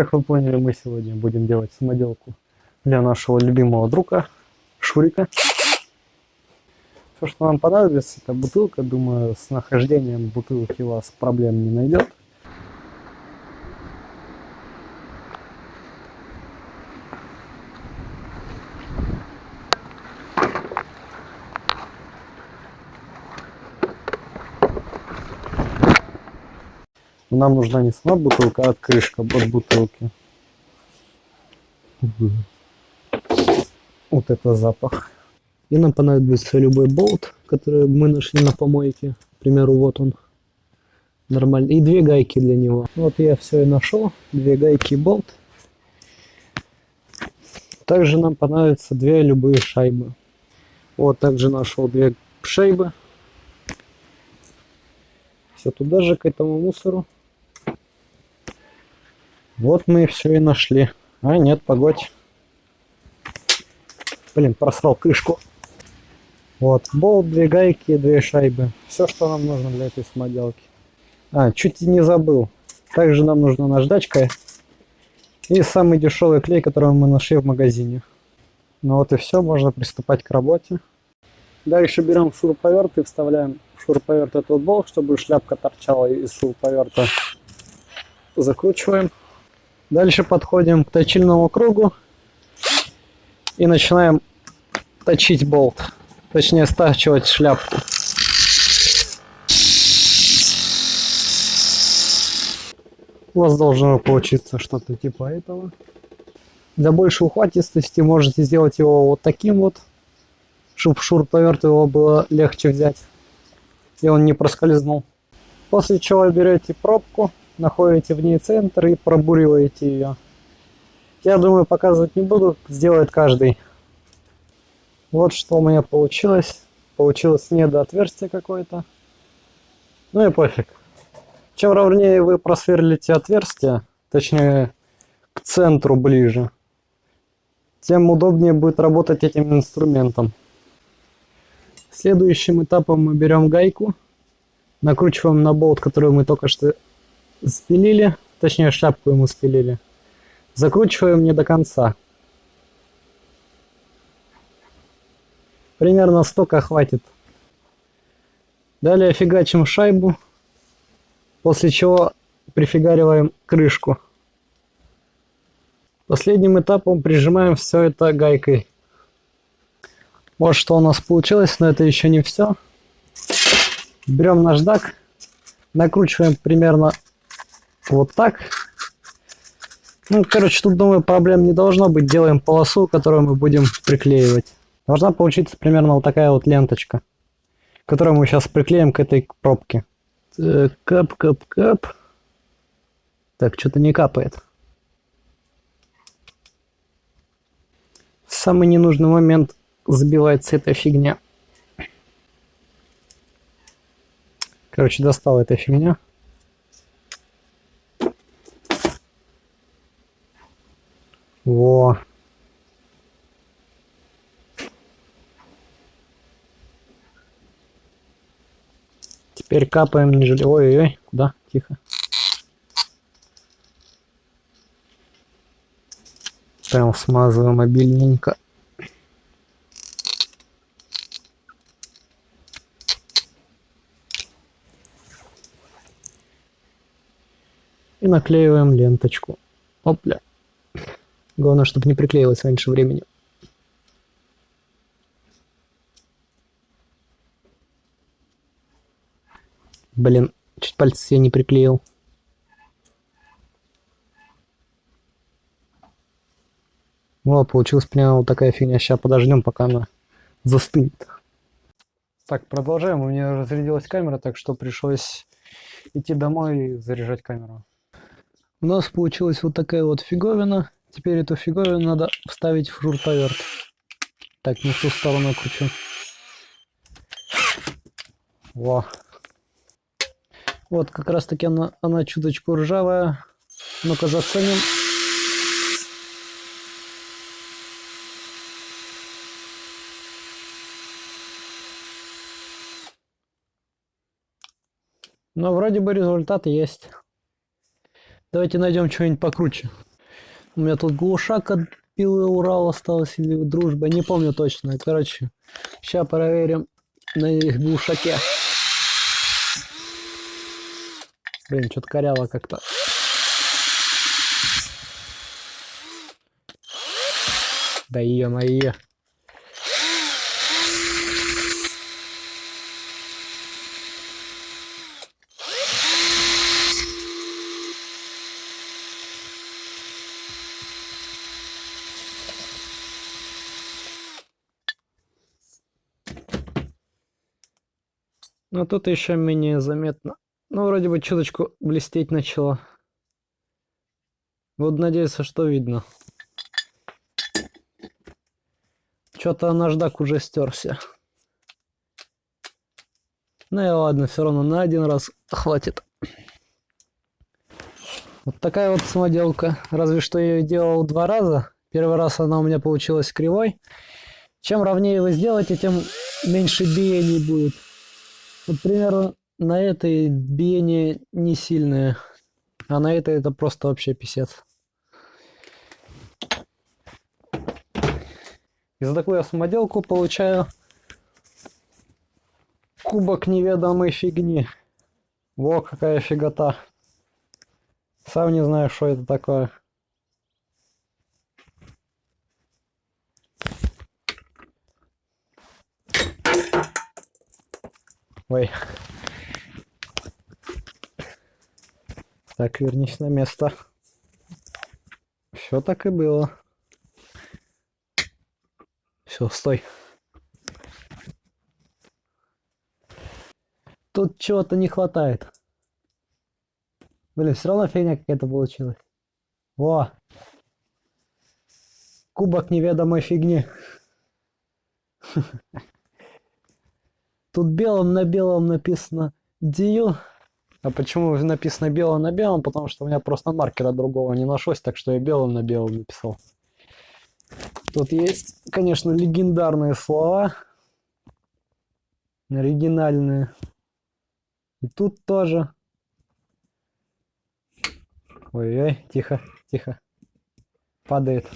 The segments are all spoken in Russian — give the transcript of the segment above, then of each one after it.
Как вы поняли, мы сегодня будем делать самоделку для нашего любимого друга Шурика. Все, что нам понадобится, это бутылка. Думаю, с нахождением бутылки у вас проблем не найдет. Нам нужна не сама бутылка, а крышка от бутылки. Вот это запах. И нам понадобится любой болт, который мы нашли на помойке. К примеру, вот он. Нормально. И две гайки для него. Вот я все и нашел. Две гайки и болт. Также нам понадобятся две любые шайбы. Вот также нашел две шайбы. Все туда же, к этому мусору. Вот мы все и нашли. А, нет, погодь. Блин, просрал крышку. Вот, болт, две гайки, две шайбы. Все, что нам нужно для этой самоделки. А, чуть не забыл. Также нам нужна наждачка и самый дешевый клей, который мы нашли в магазине. Ну вот и все, можно приступать к работе. Дальше берем шуруповерт и вставляем в шуруповерт этот болт, чтобы шляпка торчала из шуруповерта. Закручиваем. Дальше подходим к точильному кругу и начинаем точить болт, точнее стачивать шляпку. У вас должно получиться что-то типа этого. Для большей ухватистости можете сделать его вот таким вот, чтобы шуруповерт его было легче взять, и он не проскользнул. После чего берете пробку находите в ней центр и пробуриваете ее. Я думаю, показывать не буду, сделает каждый. Вот что у меня получилось. Получилось недоотверстие какое-то. Ну и пофиг. Чем ровнее вы просверлите отверстие, точнее к центру ближе, тем удобнее будет работать этим инструментом. Следующим этапом мы берем гайку, накручиваем на болт, который мы только что спилили, точнее шляпку ему спилили. Закручиваем не до конца. Примерно столько хватит. Далее фигачим шайбу, после чего прифигариваем крышку. Последним этапом прижимаем все это гайкой. Вот что у нас получилось, но это еще не все. Берем наждак, накручиваем примерно вот так. Ну, короче, тут, думаю, проблем не должно быть. Делаем полосу, которую мы будем приклеивать. Должна получиться примерно вот такая вот ленточка, которую мы сейчас приклеим к этой пробке. Так, кап, кап, кап. Так, что-то не капает. В самый ненужный момент забивается эта фигня. Короче, достала эта фигня. Во. Теперь капаем не жалеем. Ой-ой-ой, куда? Тихо. Прям смазываем обильненько. И наклеиваем ленточку. Опля. Главное, чтобы не приклеилось раньше времени. Блин, чуть пальцы я не приклеил. Вот, получилась прямо вот такая фигня. Сейчас подождем, пока она застынет. Так, продолжаем. У меня разрядилась камера, так что пришлось идти домой и заряжать камеру. У нас получилась вот такая вот фиговина. Теперь эту фиговину надо вставить в шуруповерт. Так, не в ту сторону кручу. Во. Вот, как раз таки она, она чуточку ржавая. Ну-ка заценим. Но вроде бы результат есть. Давайте найдем что-нибудь покруче. У меня тут глушак от пилы Урал осталась или дружба, не помню точно. Короче, сейчас проверим на их глушаке. Блин, что-то коряво как-то. Да е-мое. Ну тут еще менее заметно. Ну, вроде бы чуточку блестеть начало. Вот надеюсь, что видно. Что-то наждак уже стерся. Ну и ладно, все равно на один раз хватит. Вот такая вот самоделка. Разве что я ее делал два раза. Первый раз она у меня получилась кривой. Чем ровнее вы сделаете, тем меньше биений будет. Вот примерно на этой биение не сильное. А на этой это просто вообще писец. И за такую самоделку получаю кубок неведомой фигни. Во, какая фигота. Сам не знаю, что это такое. Ой. Так, вернись на место. Все так и было. Все, стой. Тут чего-то не хватает. Блин, все равно фигня какая-то получилась. Во! Кубок неведомой фигни. Тут белым на белом написано Дию. А почему написано белым на белом? Потому что у меня просто маркера другого не нашлось, так что я белым на белом написал. Тут есть, конечно, легендарные слова. Оригинальные. И тут тоже. Ой-ой, тихо, тихо. Падает.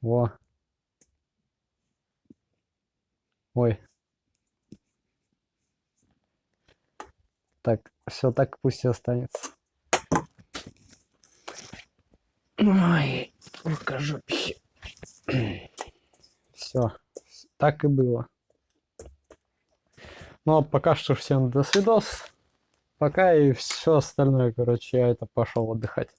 Во. Ой. Так, все так пусть и останется. Ой, покажу. Все, так и было. Ну а пока что всем до свидос. Пока и все остальное, короче, я это пошел отдыхать.